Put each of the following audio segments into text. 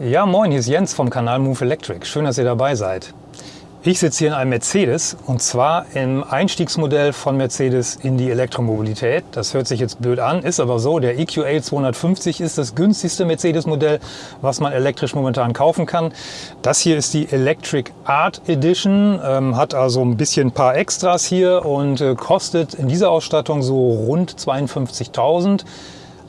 Ja, moin, hier ist Jens vom Kanal Move Electric. Schön, dass ihr dabei seid. Ich sitze hier in einem Mercedes und zwar im Einstiegsmodell von Mercedes in die Elektromobilität. Das hört sich jetzt blöd an, ist aber so. Der EQA 250 ist das günstigste Mercedes-Modell, was man elektrisch momentan kaufen kann. Das hier ist die Electric Art Edition, ähm, hat also ein bisschen ein paar Extras hier und äh, kostet in dieser Ausstattung so rund 52.000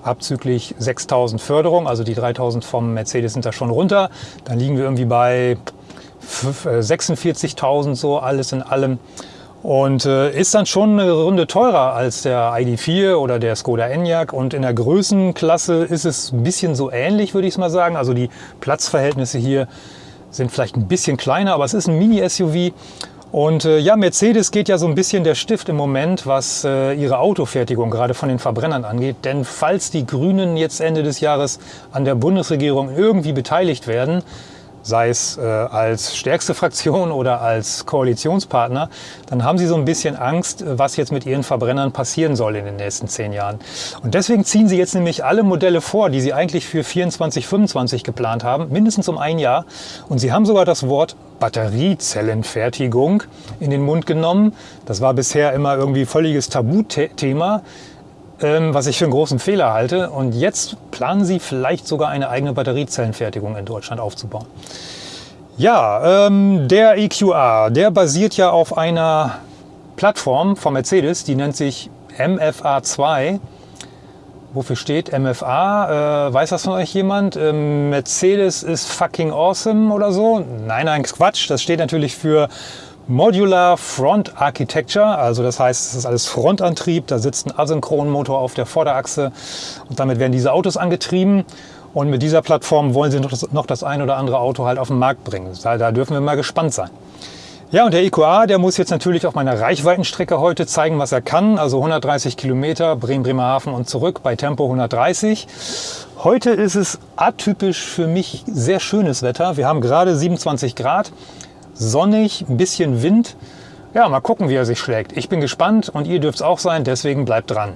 abzüglich 6.000 Förderung, also die 3.000 vom Mercedes sind da schon runter. Dann liegen wir irgendwie bei 46.000 äh, so alles in allem. Und äh, ist dann schon eine Runde teurer als der ID4 oder der Skoda Enyaq. Und in der Größenklasse ist es ein bisschen so ähnlich, würde ich mal sagen. Also die Platzverhältnisse hier sind vielleicht ein bisschen kleiner, aber es ist ein Mini-SUV. Und äh, ja, Mercedes geht ja so ein bisschen der Stift im Moment, was äh, ihre Autofertigung gerade von den Verbrennern angeht. Denn falls die Grünen jetzt Ende des Jahres an der Bundesregierung irgendwie beteiligt werden, sei es äh, als stärkste Fraktion oder als Koalitionspartner, dann haben sie so ein bisschen Angst, was jetzt mit ihren Verbrennern passieren soll in den nächsten zehn Jahren. Und deswegen ziehen sie jetzt nämlich alle Modelle vor, die sie eigentlich für 24, 25 geplant haben, mindestens um ein Jahr. Und sie haben sogar das Wort Batteriezellenfertigung in den Mund genommen. Das war bisher immer irgendwie völliges Tabuthema. Ähm, was ich für einen großen Fehler halte. Und jetzt planen sie vielleicht sogar eine eigene Batteriezellenfertigung in Deutschland aufzubauen. Ja, ähm, der EQA, der basiert ja auf einer Plattform von Mercedes, die nennt sich MFA2. Wofür steht MFA? Äh, weiß das von euch jemand? Ähm, Mercedes ist fucking awesome oder so? Nein, nein, Quatsch. Das steht natürlich für Modular Front Architecture, also das heißt, es ist alles Frontantrieb, da sitzt ein Asynchronmotor auf der Vorderachse und damit werden diese Autos angetrieben. Und mit dieser Plattform wollen sie noch das, noch das ein oder andere Auto halt auf den Markt bringen. Da, da dürfen wir mal gespannt sein. Ja, und der EQA, der muss jetzt natürlich auf meiner Reichweitenstrecke heute zeigen, was er kann. Also 130 Kilometer, Bremen-Bremerhaven und zurück bei Tempo 130. Heute ist es atypisch für mich sehr schönes Wetter. Wir haben gerade 27 Grad sonnig, ein bisschen Wind. Ja, mal gucken, wie er sich schlägt. Ich bin gespannt und ihr dürft es auch sein, deswegen bleibt dran.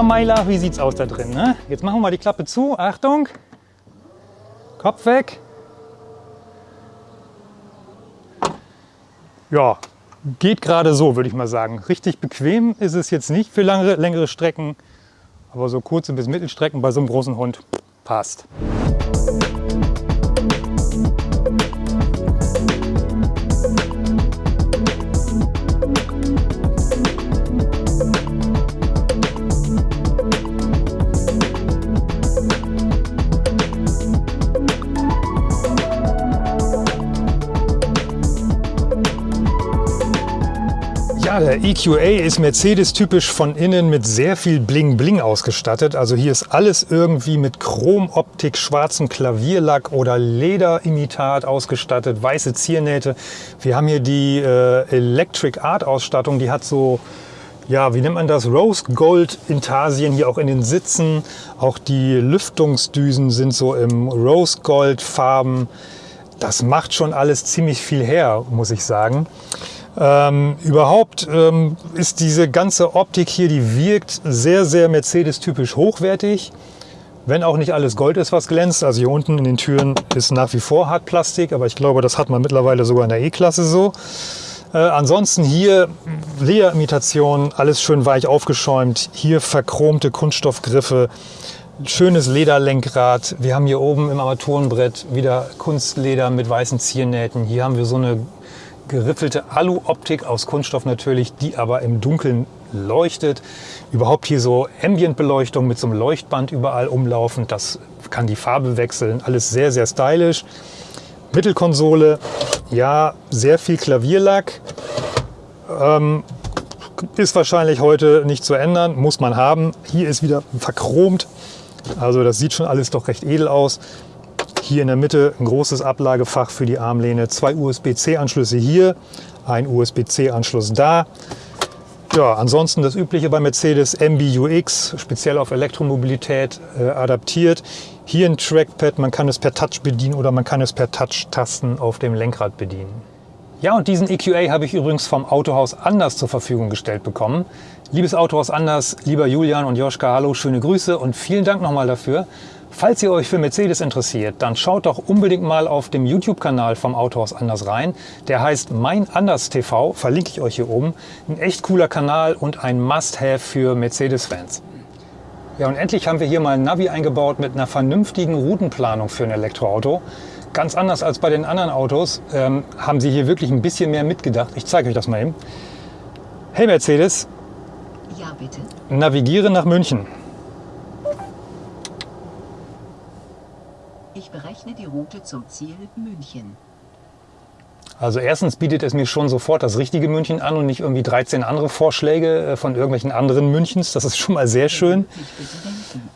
Na Meiler, wie sieht's aus da drin? Ne? Jetzt machen wir mal die Klappe zu. Achtung. Kopf weg. Ja, geht gerade so, würde ich mal sagen. Richtig bequem ist es jetzt nicht für lange, längere Strecken, aber so kurze bis Mittelstrecken bei so einem großen Hund passt. Der EQA ist Mercedes-typisch von innen mit sehr viel Bling-Bling ausgestattet. Also hier ist alles irgendwie mit Chromoptik, schwarzem Klavierlack oder Lederimitat ausgestattet, weiße Ziernähte. Wir haben hier die äh, Electric Art Ausstattung, die hat so ja, wie nennt man das? Rose Gold Intarsien hier auch in den Sitzen. Auch die Lüftungsdüsen sind so im Rose Gold Farben. Das macht schon alles ziemlich viel her, muss ich sagen. Ähm, überhaupt ähm, ist diese ganze Optik hier, die wirkt sehr, sehr Mercedes-typisch hochwertig. Wenn auch nicht alles Gold ist, was glänzt. Also hier unten in den Türen ist nach wie vor Hartplastik, aber ich glaube, das hat man mittlerweile sogar in der E-Klasse so. Äh, ansonsten hier Lederimitation, alles schön weich aufgeschäumt. Hier verchromte Kunststoffgriffe, schönes Lederlenkrad. Wir haben hier oben im Armaturenbrett wieder Kunstleder mit weißen Ziernähten. Hier haben wir so eine geriffelte Alu-Optik aus Kunststoff natürlich, die aber im Dunkeln leuchtet. Überhaupt hier so Ambient-Beleuchtung mit so einem Leuchtband überall umlaufend. Das kann die Farbe wechseln, alles sehr, sehr stylisch. Mittelkonsole, ja, sehr viel Klavierlack. Ähm, ist wahrscheinlich heute nicht zu ändern, muss man haben. Hier ist wieder verchromt, also das sieht schon alles doch recht edel aus. Hier in der Mitte ein großes Ablagefach für die Armlehne, zwei USB-C-Anschlüsse hier, ein USB-C-Anschluss da. Ja, ansonsten das übliche bei Mercedes MBUX, speziell auf Elektromobilität äh, adaptiert. Hier ein Trackpad, man kann es per Touch bedienen oder man kann es per Touch-Tasten auf dem Lenkrad bedienen. Ja, und diesen EQA habe ich übrigens vom Autohaus Anders zur Verfügung gestellt bekommen. Liebes Autohaus Anders, lieber Julian und Joschka, hallo, schöne Grüße und vielen Dank nochmal dafür. Falls ihr euch für Mercedes interessiert, dann schaut doch unbedingt mal auf dem YouTube-Kanal vom Autohaus Anders rein. Der heißt Mein Anders TV, verlinke ich euch hier oben. Ein echt cooler Kanal und ein Must-Have für Mercedes-Fans. Ja, und endlich haben wir hier mal ein Navi eingebaut mit einer vernünftigen Routenplanung für ein Elektroauto. Ganz anders als bei den anderen Autos ähm, haben sie hier wirklich ein bisschen mehr mitgedacht. Ich zeige euch das mal eben. Hey Mercedes. Ja, bitte. Navigiere nach München. Ich berechne die Route zum Ziel München. Also erstens bietet es mir schon sofort das richtige München an und nicht irgendwie 13 andere Vorschläge äh, von irgendwelchen anderen Münchens. Das ist schon mal sehr schön.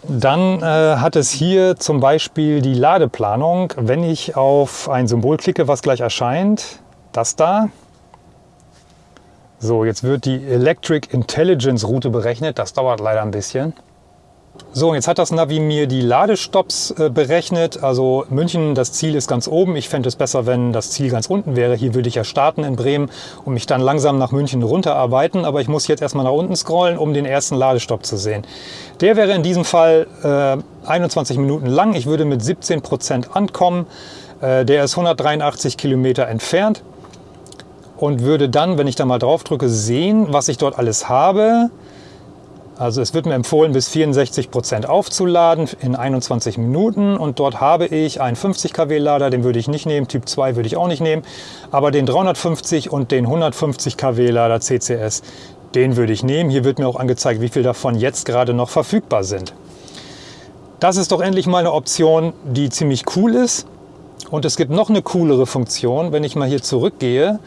Dann äh, hat es hier zum Beispiel die Ladeplanung. Wenn ich auf ein Symbol klicke, was gleich erscheint, das da. So, jetzt wird die Electric Intelligence Route berechnet. Das dauert leider ein bisschen. So, jetzt hat das Navi mir die Ladestops äh, berechnet. Also München, das Ziel ist ganz oben. Ich fände es besser, wenn das Ziel ganz unten wäre. Hier würde ich ja starten in Bremen und mich dann langsam nach München runterarbeiten. Aber ich muss jetzt erstmal nach unten scrollen, um den ersten Ladestopp zu sehen. Der wäre in diesem Fall äh, 21 Minuten lang. Ich würde mit 17 Prozent ankommen. Äh, der ist 183 Kilometer entfernt und würde dann, wenn ich da mal drauf drücke, sehen, was ich dort alles habe. Also es wird mir empfohlen, bis 64 Prozent aufzuladen in 21 Minuten und dort habe ich einen 50 kW Lader, den würde ich nicht nehmen, Typ 2 würde ich auch nicht nehmen, aber den 350 und den 150 kW Lader CCS, den würde ich nehmen. Hier wird mir auch angezeigt, wie viel davon jetzt gerade noch verfügbar sind. Das ist doch endlich mal eine Option, die ziemlich cool ist. Und es gibt noch eine coolere Funktion, wenn ich mal hier zurückgehe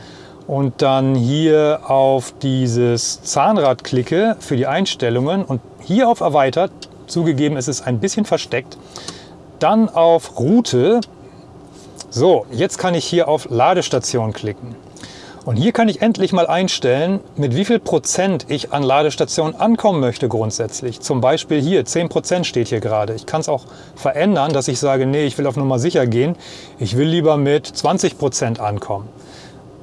und dann hier auf dieses Zahnrad klicke für die Einstellungen und hier auf Erweitert, zugegeben es ist ein bisschen versteckt, dann auf Route. So, jetzt kann ich hier auf Ladestation klicken. Und hier kann ich endlich mal einstellen, mit wie viel Prozent ich an Ladestationen ankommen möchte grundsätzlich. Zum Beispiel hier, 10 Prozent steht hier gerade. Ich kann es auch verändern, dass ich sage, nee, ich will auf Nummer sicher gehen. Ich will lieber mit 20 Prozent ankommen.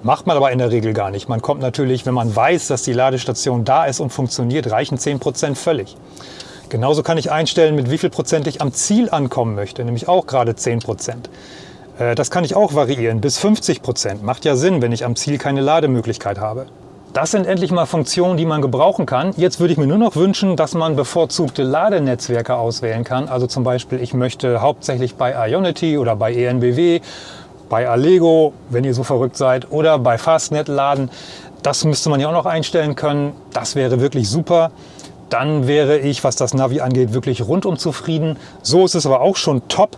Macht man aber in der Regel gar nicht. Man kommt natürlich, wenn man weiß, dass die Ladestation da ist und funktioniert, reichen 10% völlig. Genauso kann ich einstellen, mit wie viel Prozent ich am Ziel ankommen möchte, nämlich auch gerade 10%. Äh, das kann ich auch variieren, bis 50 Prozent. Macht ja Sinn, wenn ich am Ziel keine Lademöglichkeit habe. Das sind endlich mal Funktionen, die man gebrauchen kann. Jetzt würde ich mir nur noch wünschen, dass man bevorzugte Ladenetzwerke auswählen kann. Also zum Beispiel, ich möchte hauptsächlich bei Ionity oder bei ENBW bei Allego, wenn ihr so verrückt seid, oder bei Fastnet laden. Das müsste man ja auch noch einstellen können. Das wäre wirklich super. Dann wäre ich, was das Navi angeht, wirklich rundum zufrieden. So ist es aber auch schon top.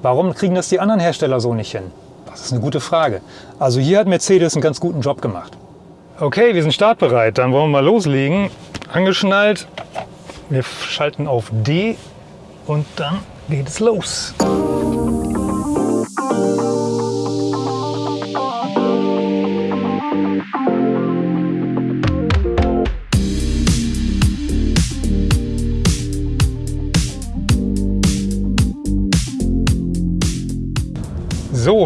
Warum kriegen das die anderen Hersteller so nicht hin? Das ist eine gute Frage. Also hier hat Mercedes einen ganz guten Job gemacht. Okay, wir sind startbereit. Dann wollen wir mal loslegen. Angeschnallt. Wir schalten auf D und dann geht es los.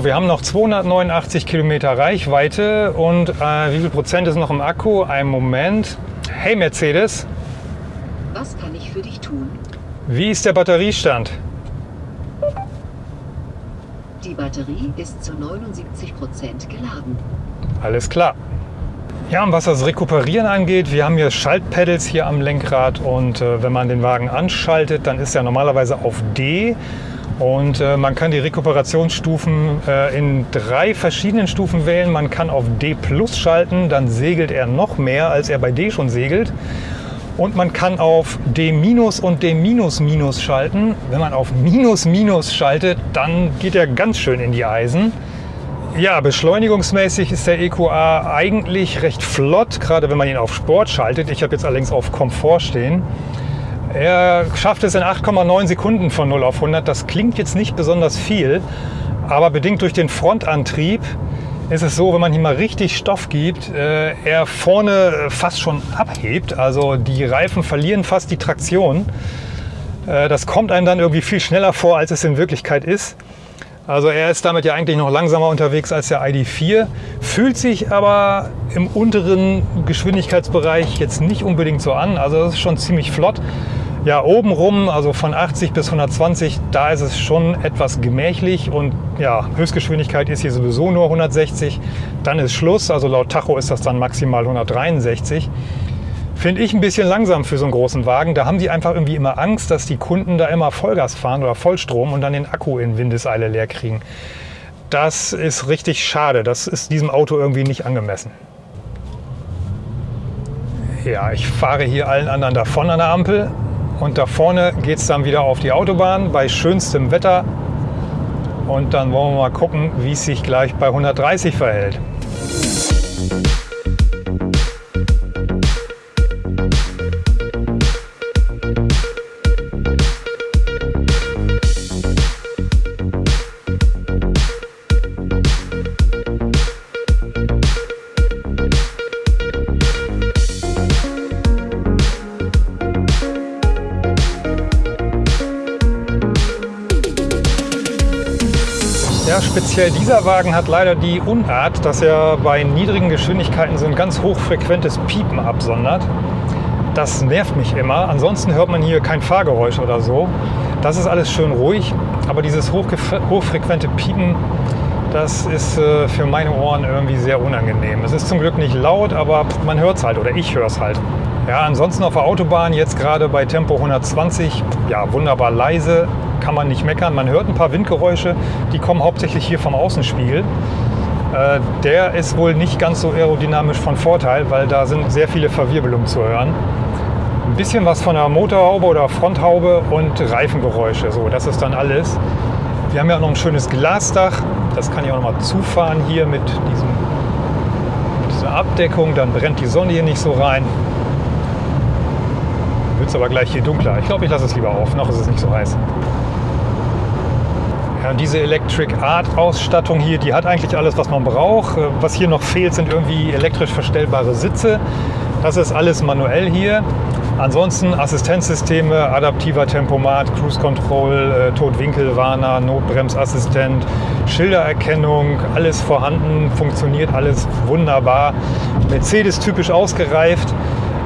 So, wir haben noch 289 Kilometer Reichweite und äh, wie viel Prozent ist noch im Akku? Ein Moment. Hey Mercedes. Was kann ich für dich tun? Wie ist der Batteriestand? Die Batterie ist zu 79 Prozent geladen. Alles klar. Ja, und was das Rekuperieren angeht, wir haben hier Schaltpedals hier am Lenkrad und äh, wenn man den Wagen anschaltet, dann ist er normalerweise auf D. Und äh, man kann die Rekuperationsstufen äh, in drei verschiedenen Stufen wählen. Man kann auf D Plus schalten, dann segelt er noch mehr, als er bei D schon segelt. Und man kann auf D- und D- schalten. Wenn man auf Minus Minus schaltet, dann geht er ganz schön in die Eisen. Ja, beschleunigungsmäßig ist der EQA eigentlich recht flott, gerade wenn man ihn auf Sport schaltet. Ich habe jetzt allerdings auf Komfort stehen. Er schafft es in 8,9 Sekunden von 0 auf 100. Das klingt jetzt nicht besonders viel, aber bedingt durch den Frontantrieb ist es so, wenn man hier mal richtig Stoff gibt, äh, er vorne fast schon abhebt. Also die Reifen verlieren fast die Traktion. Äh, das kommt einem dann irgendwie viel schneller vor, als es in Wirklichkeit ist. Also er ist damit ja eigentlich noch langsamer unterwegs als der ID4, fühlt sich aber im unteren Geschwindigkeitsbereich jetzt nicht unbedingt so an. Also das ist schon ziemlich flott. Ja, obenrum, also von 80 bis 120, da ist es schon etwas gemächlich und ja, Höchstgeschwindigkeit ist hier sowieso nur 160. Dann ist Schluss, also laut Tacho ist das dann maximal 163. Finde ich ein bisschen langsam für so einen großen Wagen. Da haben die einfach irgendwie immer Angst, dass die Kunden da immer Vollgas fahren oder Vollstrom und dann den Akku in Windeseile leer kriegen. Das ist richtig schade. Das ist diesem Auto irgendwie nicht angemessen. Ja, ich fahre hier allen anderen davon an der Ampel. Und da vorne geht es dann wieder auf die Autobahn bei schönstem Wetter. Und dann wollen wir mal gucken, wie es sich gleich bei 130 verhält. Ja, speziell dieser Wagen hat leider die Unart, dass er bei niedrigen Geschwindigkeiten so ein ganz hochfrequentes Piepen absondert. Das nervt mich immer. Ansonsten hört man hier kein Fahrgeräusch oder so. Das ist alles schön ruhig, aber dieses hochfrequente Piepen, das ist äh, für meine Ohren irgendwie sehr unangenehm. Es ist zum Glück nicht laut, aber man hört es halt oder ich höre es halt. Ja, ansonsten auf der Autobahn jetzt gerade bei Tempo 120, ja, wunderbar leise, kann man nicht meckern. Man hört ein paar Windgeräusche, die kommen hauptsächlich hier vom Außenspiegel. Äh, der ist wohl nicht ganz so aerodynamisch von Vorteil, weil da sind sehr viele Verwirbelungen zu hören. Ein bisschen was von der Motorhaube oder Fronthaube und Reifengeräusche. So, das ist dann alles. Wir haben ja auch noch ein schönes Glasdach. Das kann ich auch noch mal zufahren hier mit, diesem, mit dieser Abdeckung. Dann brennt die Sonne hier nicht so rein. Wird es aber gleich hier dunkler. Ich glaube, ich lasse es lieber auf. Noch ist es nicht so heiß. Ja, diese Electric Art Ausstattung hier, die hat eigentlich alles, was man braucht. Äh, was hier noch fehlt, sind irgendwie elektrisch verstellbare Sitze. Das ist alles manuell hier. Ansonsten Assistenzsysteme, adaptiver Tempomat, Cruise Control, äh, Totwinkelwarner, Notbremsassistent, Schildererkennung, alles vorhanden, funktioniert alles wunderbar. Mercedes typisch ausgereift.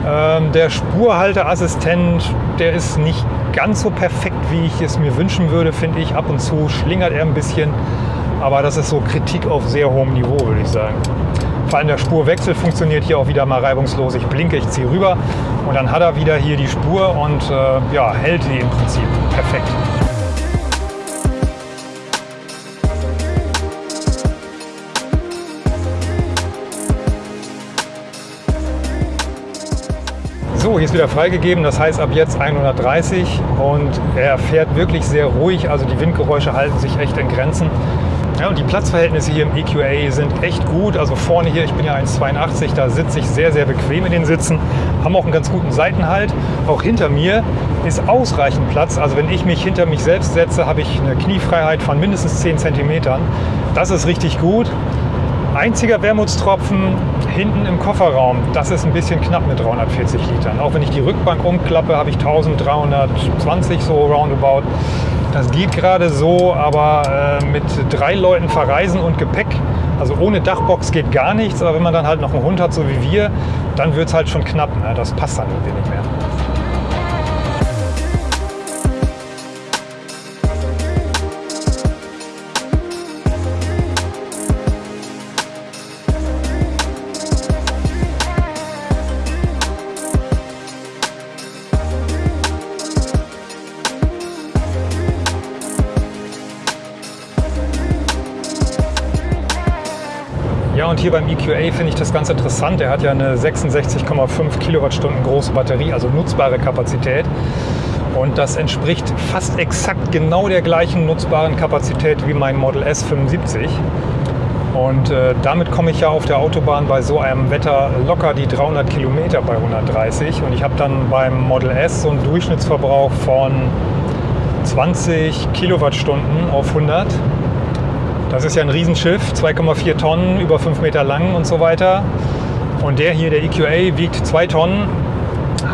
Ähm, der Spurhalteassistent, der ist nicht ganz so perfekt, wie ich es mir wünschen würde, finde ich. Ab und zu schlingert er ein bisschen, aber das ist so Kritik auf sehr hohem Niveau, würde ich sagen. Vor allem der Spurwechsel funktioniert hier auch wieder mal reibungslos. Ich blinke, ich ziehe rüber und dann hat er wieder hier die Spur und äh, ja, hält die im Prinzip perfekt. So, hier ist wieder freigegeben, das heißt ab jetzt 130 und er fährt wirklich sehr ruhig, also die Windgeräusche halten sich echt in Grenzen. Ja, und die Platzverhältnisse hier im EQA sind echt gut. Also vorne hier, ich bin ja 1,82, da sitze ich sehr, sehr bequem in den Sitzen. Haben auch einen ganz guten Seitenhalt. Auch hinter mir ist ausreichend Platz. Also wenn ich mich hinter mich selbst setze, habe ich eine Kniefreiheit von mindestens 10 cm. Das ist richtig gut. Einziger Wermutstropfen hinten im Kofferraum. Das ist ein bisschen knapp mit 340 Litern. Auch wenn ich die Rückbank umklappe, habe ich 1320 so roundabout. Das geht gerade so, aber äh, mit drei Leuten verreisen und Gepäck, also ohne Dachbox geht gar nichts. Aber wenn man dann halt noch einen Hund hat, so wie wir, dann wird es halt schon knapp. Ne? Das passt dann irgendwie nicht mehr. Und hier beim EQA finde ich das ganz interessant. Der hat ja eine 66,5 Kilowattstunden große Batterie, also nutzbare Kapazität. Und das entspricht fast exakt genau der gleichen nutzbaren Kapazität wie mein Model S 75. Und äh, damit komme ich ja auf der Autobahn bei so einem Wetter locker die 300 Kilometer bei 130. Und ich habe dann beim Model S so einen Durchschnittsverbrauch von 20 Kilowattstunden auf 100. Das ist ja ein Riesenschiff, 2,4 Tonnen, über 5 Meter lang und so weiter. Und der hier, der EQA, wiegt 2 Tonnen,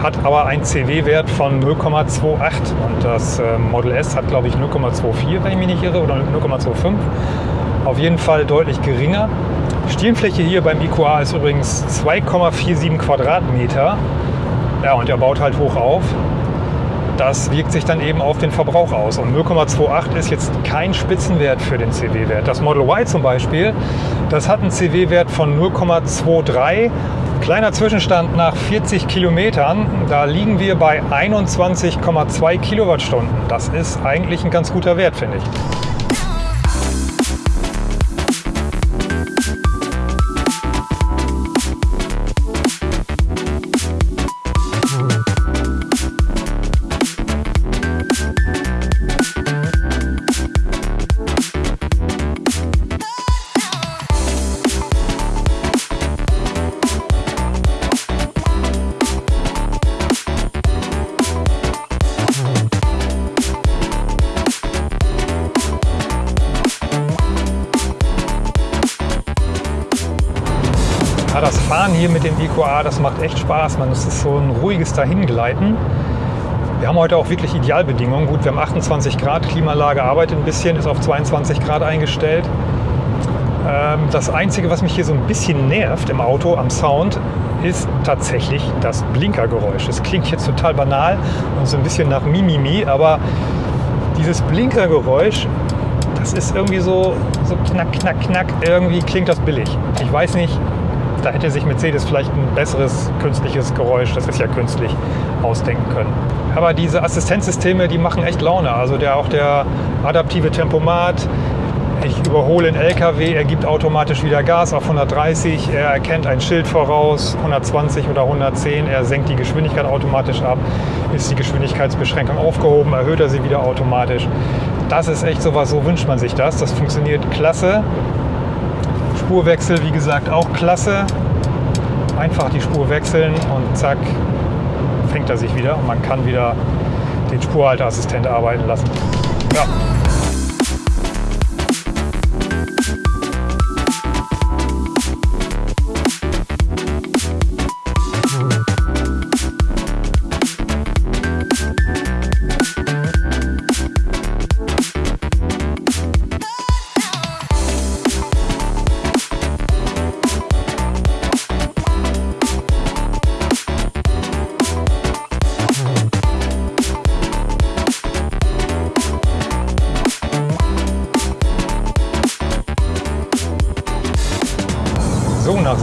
hat aber einen CW-Wert von 0,28 und das äh, Model S hat, glaube ich, 0,24, wenn ich mich nicht irre, oder 0,25. Auf jeden Fall deutlich geringer. Stirnfläche hier beim IQA ist übrigens 2,47 Quadratmeter. Ja, und er baut halt hoch auf. Das wirkt sich dann eben auf den Verbrauch aus. Und 0,28 ist jetzt kein Spitzenwert für den CW-Wert. Das Model Y zum Beispiel, das hat einen CW-Wert von 0,23. Kleiner Zwischenstand nach 40 Kilometern, da liegen wir bei 21,2 Kilowattstunden. Das ist eigentlich ein ganz guter Wert, finde ich. Ja, das Fahren hier mit dem EQA, das macht echt Spaß. Man, ist so ein ruhiges Dahingleiten. Wir haben heute auch wirklich Idealbedingungen. Gut, wir haben 28 Grad, Klimaanlage arbeitet ein bisschen, ist auf 22 Grad eingestellt. Ähm, das Einzige, was mich hier so ein bisschen nervt im Auto am Sound, ist tatsächlich das Blinkergeräusch. Das klingt jetzt total banal und so ein bisschen nach Mimimi, aber dieses Blinkergeräusch, das ist irgendwie so, so knack, knack, knack. Irgendwie klingt das billig. Ich weiß nicht, da hätte sich Mercedes vielleicht ein besseres künstliches Geräusch, das ist ja künstlich, ausdenken können. Aber diese Assistenzsysteme, die machen echt Laune. Also der, auch der adaptive Tempomat, ich überhole einen LKW, er gibt automatisch wieder Gas auf 130, er erkennt ein Schild voraus, 120 oder 110, er senkt die Geschwindigkeit automatisch ab, ist die Geschwindigkeitsbeschränkung aufgehoben, erhöht er sie wieder automatisch. Das ist echt sowas, so wünscht man sich das. Das funktioniert klasse. Spurwechsel, wie gesagt, auch klasse. Einfach die Spur wechseln und zack, fängt er sich wieder und man kann wieder den Spurhalteassistent arbeiten lassen. Ja.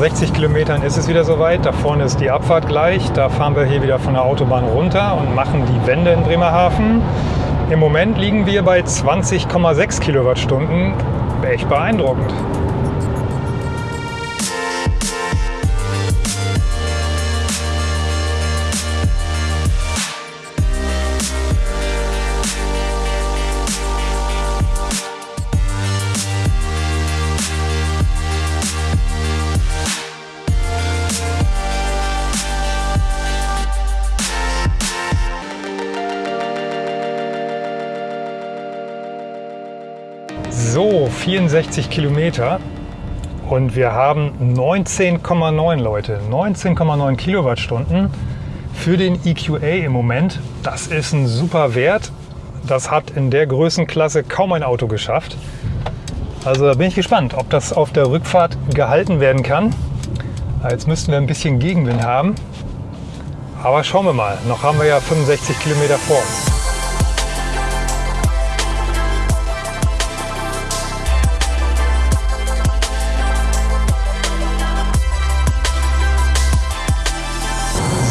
60 Kilometern ist es wieder soweit. Da vorne ist die Abfahrt gleich. Da fahren wir hier wieder von der Autobahn runter und machen die Wende in Bremerhaven. Im Moment liegen wir bei 20,6 Kilowattstunden. Echt beeindruckend. 64 Kilometer und wir haben 19,9 Leute, 19,9 Kilowattstunden für den EQA im Moment. Das ist ein super Wert. Das hat in der Größenklasse kaum ein Auto geschafft. Also da bin ich gespannt, ob das auf der Rückfahrt gehalten werden kann. Jetzt müssten wir ein bisschen Gegenwind haben. Aber schauen wir mal. Noch haben wir ja 65 Kilometer vor uns.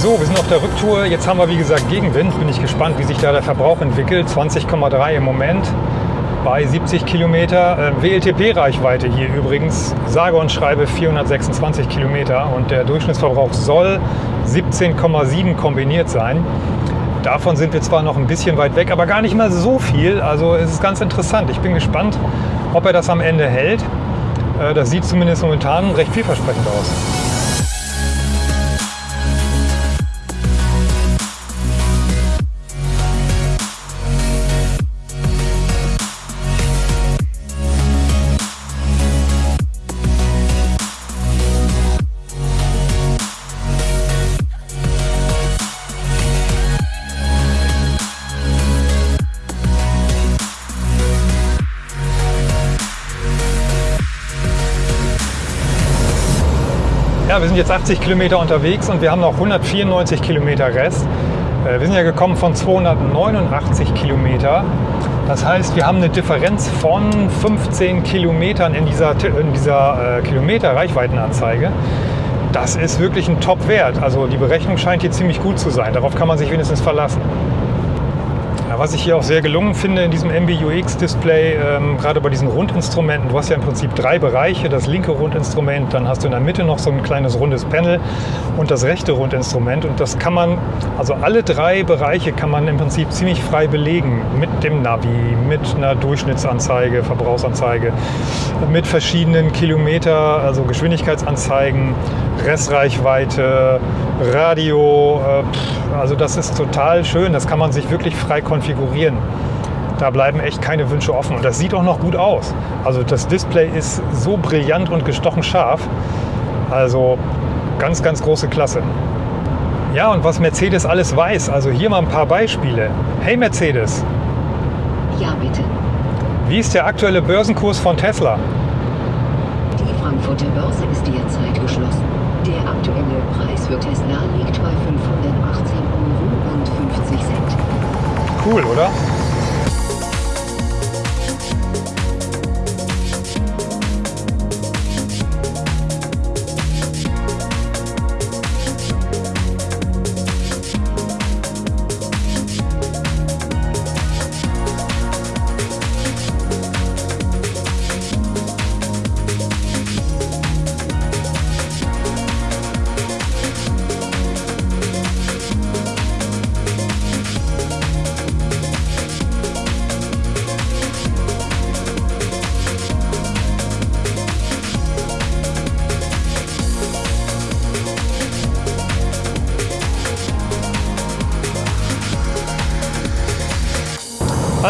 So, wir sind auf der Rücktour. Jetzt haben wir, wie gesagt, Gegenwind. Bin ich gespannt, wie sich da der Verbrauch entwickelt. 20,3 im Moment. bei 70 Kilometer. Äh, WLTP-Reichweite hier übrigens, sage und schreibe 426 Kilometer und der Durchschnittsverbrauch soll 17,7 kombiniert sein. Davon sind wir zwar noch ein bisschen weit weg, aber gar nicht mal so viel. Also es ist ganz interessant. Ich bin gespannt, ob er das am Ende hält. Äh, das sieht zumindest momentan recht vielversprechend aus. Ja, wir sind jetzt 80 Kilometer unterwegs und wir haben noch 194 Kilometer Rest. Äh, wir sind ja gekommen von 289 Kilometer. Das heißt, wir haben eine Differenz von 15 Kilometern in dieser, in dieser äh, Kilometer-Reichweitenanzeige. Das ist wirklich ein Top-Wert. Also die Berechnung scheint hier ziemlich gut zu sein. Darauf kann man sich wenigstens verlassen. Ja, was ich hier auch sehr gelungen finde in diesem MBUX-Display, ähm, gerade bei diesen Rundinstrumenten, du hast ja im Prinzip drei Bereiche. Das linke Rundinstrument, dann hast du in der Mitte noch so ein kleines rundes Panel und das rechte Rundinstrument. Und das kann man, also alle drei Bereiche kann man im Prinzip ziemlich frei belegen. Mit dem Navi, mit einer Durchschnittsanzeige, Verbrauchsanzeige, mit verschiedenen Kilometer, also Geschwindigkeitsanzeigen, Restreichweite, Radio. Äh, also das ist total schön. Das kann man sich wirklich frei konfigurieren. Da bleiben echt keine Wünsche offen. Und das sieht auch noch gut aus. Also das Display ist so brillant und gestochen scharf. Also ganz, ganz große Klasse. Ja, und was Mercedes alles weiß, also hier mal ein paar Beispiele. Hey Mercedes. Ja, bitte. Wie ist der aktuelle Börsenkurs von Tesla? Die Frankfurter Börse ist derzeit. Der aktuelle Preis für Tesla liegt bei 518 Euro und 50 Cent. Cool, oder?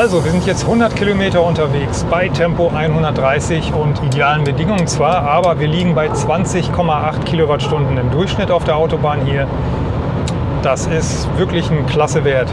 Also, wir sind jetzt 100 Kilometer unterwegs bei Tempo 130 und idealen Bedingungen zwar, aber wir liegen bei 20,8 Kilowattstunden im Durchschnitt auf der Autobahn hier. Das ist wirklich ein klasse Wert.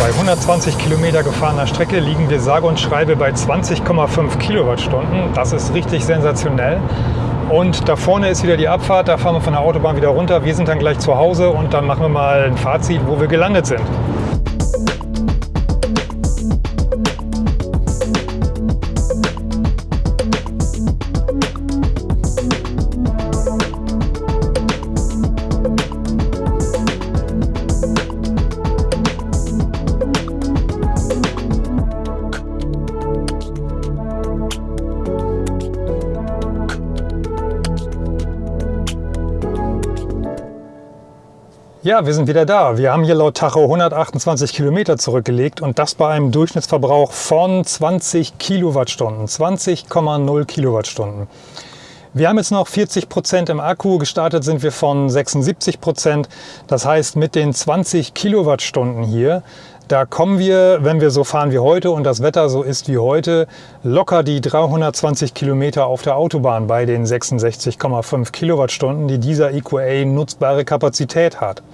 Bei 120 Kilometer gefahrener Strecke liegen wir sage und schreibe bei 20,5 Kilowattstunden. Das ist richtig sensationell. Und da vorne ist wieder die Abfahrt, da fahren wir von der Autobahn wieder runter. Wir sind dann gleich zu Hause und dann machen wir mal ein Fazit, wo wir gelandet sind. Ja, wir sind wieder da. Wir haben hier laut Tacho 128 Kilometer zurückgelegt und das bei einem Durchschnittsverbrauch von 20 Kilowattstunden, 20,0 Kilowattstunden. Wir haben jetzt noch 40 Prozent im Akku, gestartet sind wir von 76 Prozent. Das heißt, mit den 20 Kilowattstunden hier da kommen wir, wenn wir so fahren wie heute und das Wetter so ist wie heute, locker die 320 Kilometer auf der Autobahn bei den 66,5 Kilowattstunden, die dieser EQA nutzbare Kapazität hat.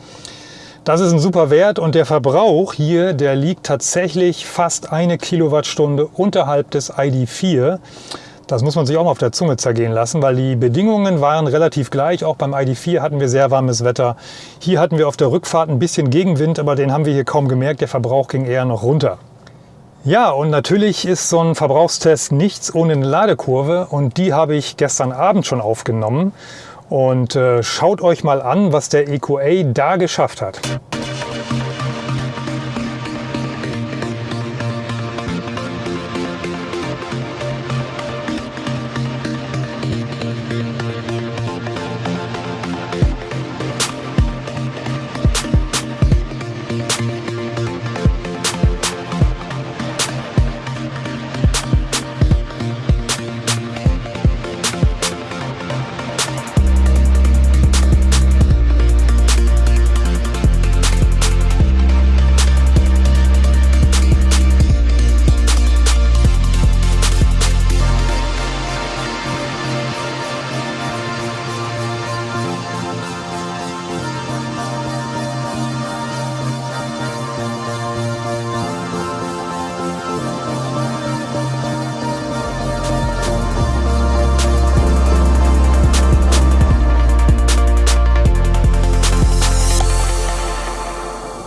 Das ist ein super Wert und der Verbrauch hier, der liegt tatsächlich fast eine Kilowattstunde unterhalb des ID4. Das muss man sich auch mal auf der Zunge zergehen lassen, weil die Bedingungen waren relativ gleich. Auch beim ID4 hatten wir sehr warmes Wetter. Hier hatten wir auf der Rückfahrt ein bisschen Gegenwind, aber den haben wir hier kaum gemerkt. Der Verbrauch ging eher noch runter. Ja, und natürlich ist so ein Verbrauchstest nichts ohne eine Ladekurve und die habe ich gestern Abend schon aufgenommen. Und äh, schaut euch mal an, was der EQA da geschafft hat.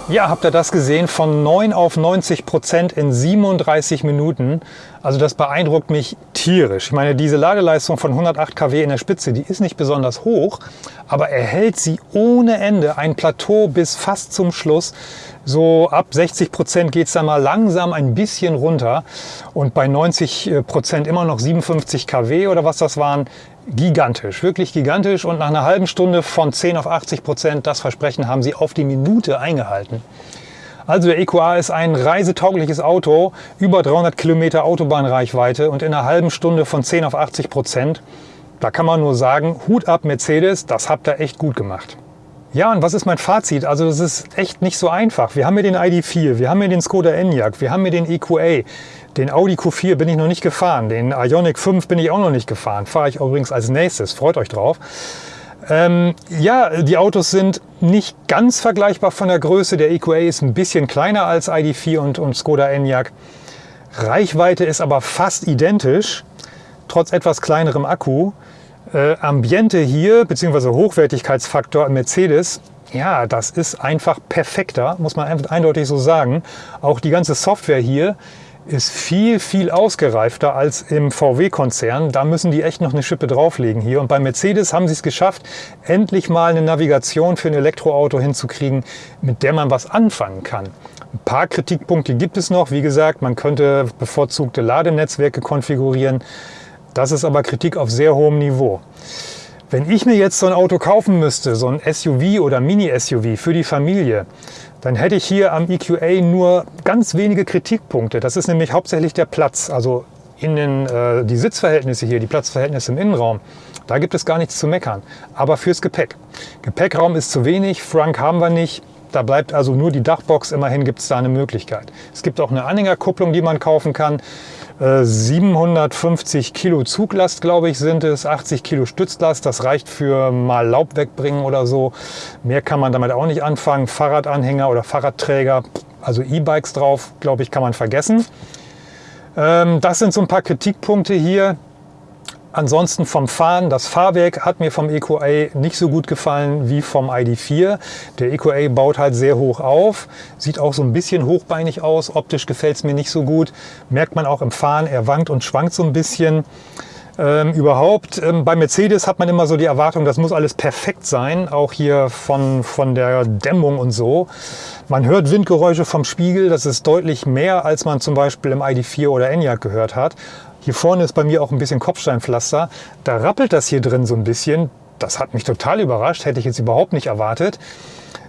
Ja, habt ihr das gesehen? Von 9 auf 90 Prozent in 37 Minuten. Also das beeindruckt mich tierisch. Ich meine, diese Ladeleistung von 108 kW in der Spitze, die ist nicht besonders hoch, aber er hält sie ohne Ende ein Plateau bis fast zum Schluss. So ab 60 Prozent geht es dann mal langsam ein bisschen runter und bei 90 Prozent immer noch 57 kW oder was das waren, gigantisch, wirklich gigantisch. Und nach einer halben Stunde von 10 auf 80 Prozent, das Versprechen haben sie auf die Minute eingehalten. Also der EQA ist ein reisetaugliches Auto, über 300 Kilometer Autobahnreichweite und in einer halben Stunde von 10 auf 80 Prozent. Da kann man nur sagen, Hut ab Mercedes, das habt ihr echt gut gemacht. Ja, und was ist mein Fazit? Also das ist echt nicht so einfach. Wir haben hier den ID4, wir haben hier den Skoda Enyaq, wir haben hier den EQA. Den Audi Q4 bin ich noch nicht gefahren. Den Ioniq 5 bin ich auch noch nicht gefahren. Fahre ich übrigens als nächstes. Freut euch drauf. Ähm, ja, die Autos sind nicht ganz vergleichbar von der Größe. Der EQA ist ein bisschen kleiner als ID4 und, und Skoda Enyaq. Reichweite ist aber fast identisch, trotz etwas kleinerem Akku. Äh, Ambiente hier, beziehungsweise Hochwertigkeitsfaktor Mercedes, ja, das ist einfach perfekter, muss man eindeutig so sagen. Auch die ganze Software hier ist viel, viel ausgereifter als im VW-Konzern. Da müssen die echt noch eine Schippe drauflegen hier. Und bei Mercedes haben sie es geschafft, endlich mal eine Navigation für ein Elektroauto hinzukriegen, mit der man was anfangen kann. Ein paar Kritikpunkte gibt es noch. Wie gesagt, man könnte bevorzugte Ladenetzwerke konfigurieren. Das ist aber Kritik auf sehr hohem Niveau. Wenn ich mir jetzt so ein Auto kaufen müsste, so ein SUV oder Mini-SUV für die Familie, dann hätte ich hier am EQA nur ganz wenige Kritikpunkte. Das ist nämlich hauptsächlich der Platz, also in äh, die Sitzverhältnisse hier, die Platzverhältnisse im Innenraum. Da gibt es gar nichts zu meckern. Aber fürs Gepäck. Gepäckraum ist zu wenig, Frunk haben wir nicht. Da bleibt also nur die Dachbox. Immerhin gibt es da eine Möglichkeit. Es gibt auch eine Anhängerkupplung, die man kaufen kann. 750 äh, Kilo Zuglast, glaube ich, sind es, 80 Kilo Stützlast. Das reicht für mal Laub wegbringen oder so. Mehr kann man damit auch nicht anfangen. Fahrradanhänger oder Fahrradträger, also E-Bikes drauf, glaube ich, kann man vergessen. Ähm, das sind so ein paar Kritikpunkte hier. Ansonsten vom Fahren, das Fahrwerk hat mir vom EQA nicht so gut gefallen wie vom ID4. Der EQA baut halt sehr hoch auf, sieht auch so ein bisschen hochbeinig aus, optisch gefällt es mir nicht so gut. Merkt man auch im Fahren, er wankt und schwankt so ein bisschen. Ähm, überhaupt, ähm, bei Mercedes hat man immer so die Erwartung, das muss alles perfekt sein, auch hier von, von der Dämmung und so. Man hört Windgeräusche vom Spiegel, das ist deutlich mehr, als man zum Beispiel im ID4 oder Enyaq gehört hat. Hier vorne ist bei mir auch ein bisschen Kopfsteinpflaster. Da rappelt das hier drin so ein bisschen. Das hat mich total überrascht, hätte ich jetzt überhaupt nicht erwartet.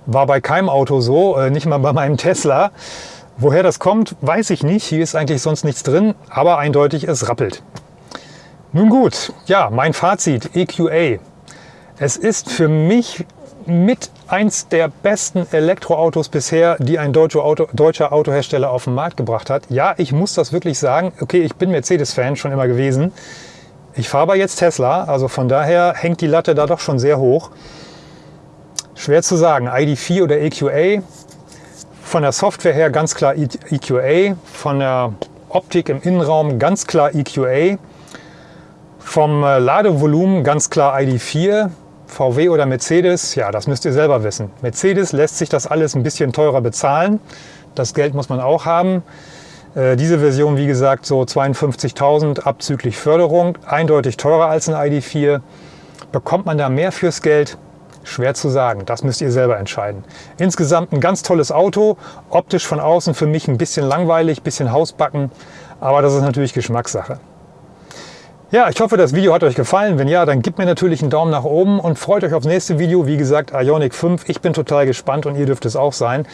War bei keinem Auto so, äh, nicht mal bei meinem Tesla. Woher das kommt, weiß ich nicht. Hier ist eigentlich sonst nichts drin, aber eindeutig, es rappelt. Nun gut, ja, mein Fazit, EQA. Es ist für mich mit eins der besten Elektroautos bisher, die ein deutscher, Auto, deutscher Autohersteller auf den Markt gebracht hat. Ja, ich muss das wirklich sagen. Okay, ich bin Mercedes-Fan schon immer gewesen. Ich fahre aber jetzt Tesla, also von daher hängt die Latte da doch schon sehr hoch. Schwer zu sagen, ID4 oder EQA. Von der Software her ganz klar EQA, von der Optik im Innenraum ganz klar EQA, vom äh, Ladevolumen ganz klar ID4, VW oder Mercedes, ja, das müsst ihr selber wissen. Mercedes lässt sich das alles ein bisschen teurer bezahlen. Das Geld muss man auch haben. Äh, diese Version, wie gesagt, so 52.000 abzüglich Förderung, eindeutig teurer als ein ID4. Bekommt man da mehr fürs Geld? Schwer zu sagen, das müsst ihr selber entscheiden. Insgesamt ein ganz tolles Auto, optisch von außen für mich ein bisschen langweilig, ein bisschen Hausbacken, aber das ist natürlich Geschmackssache. Ja, ich hoffe, das Video hat euch gefallen. Wenn ja, dann gebt mir natürlich einen Daumen nach oben und freut euch aufs nächste Video. Wie gesagt, Ionic 5. Ich bin total gespannt und ihr dürft es auch sein.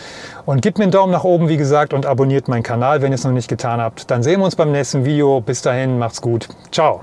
Und gebt mir einen Daumen nach oben, wie gesagt, und abonniert meinen Kanal, wenn ihr es noch nicht getan habt. Dann sehen wir uns beim nächsten Video. Bis dahin, macht's gut. Ciao.